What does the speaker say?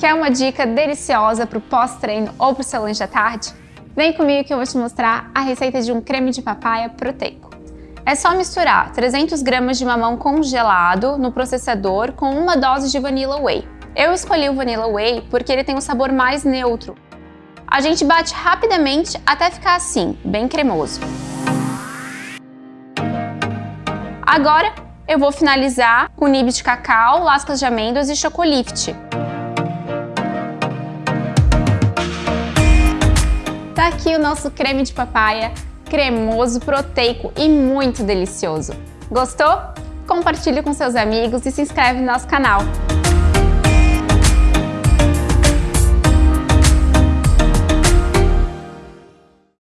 Quer uma dica deliciosa para o pós-treino ou para o seu lanche da tarde? Vem comigo que eu vou te mostrar a receita de um creme de papaya proteico. É só misturar 300 gramas de mamão congelado no processador com uma dose de Vanilla Whey. Eu escolhi o Vanilla Whey porque ele tem um sabor mais neutro. A gente bate rapidamente até ficar assim, bem cremoso. Agora eu vou finalizar com nibs de cacau, lascas de amêndoas e chocolift. Tá aqui o nosso creme de papaya, cremoso, proteico e muito delicioso. Gostou? Compartilhe com seus amigos e se inscreve no nosso canal.